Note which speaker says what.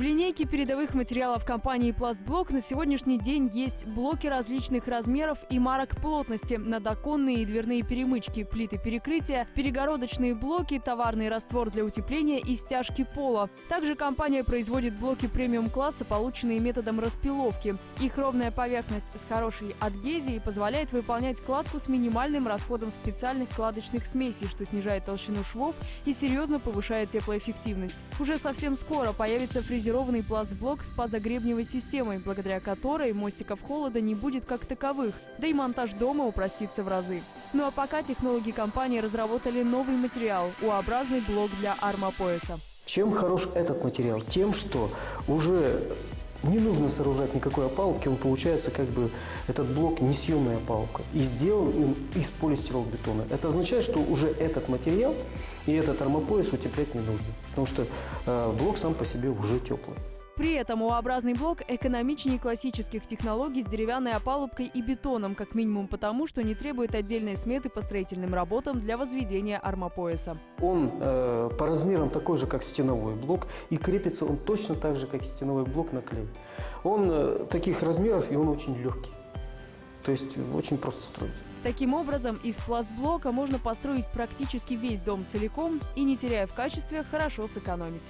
Speaker 1: В линейке передовых материалов компании «Пластблок» на сегодняшний день есть блоки различных размеров и марок плотности, надоконные и дверные перемычки, плиты перекрытия, перегородочные блоки, товарный раствор для утепления и стяжки пола. Также компания производит блоки премиум-класса, полученные методом распиловки. Их ровная поверхность с хорошей адгезией позволяет выполнять кладку с минимальным расходом специальных кладочных смесей, что снижает толщину швов и серьезно повышает теплоэффективность. Уже совсем скоро появится фрезеровка фрезерованный пластблок с пазогребневой системой, благодаря которой мостиков холода не будет как таковых, да и монтаж дома упростится в разы. Ну а пока технологи компании разработали новый материал – U-образный блок для армопояса.
Speaker 2: Чем хорош этот материал? Тем, что уже не нужно сооружать никакой опалубки, он получается как бы, этот блок несъемная опалубка. И сделан он из полистиролбетона. Это означает, что уже этот материал и этот армопояс утеплять не нужно, потому что э, блок сам по себе уже теплый.
Speaker 1: При этом U-образный блок экономичнее классических технологий с деревянной опалубкой и бетоном, как минимум потому, что не требует отдельной сметы по строительным работам для возведения армопояса.
Speaker 2: Он э, по размерам такой же, как стеновой блок, и крепится он точно так же, как стеновой блок на клей. Он э, таких размеров, и он очень легкий. То есть очень просто строить.
Speaker 1: Таким образом, из пластблока можно построить практически весь дом целиком и, не теряя в качестве, хорошо сэкономить.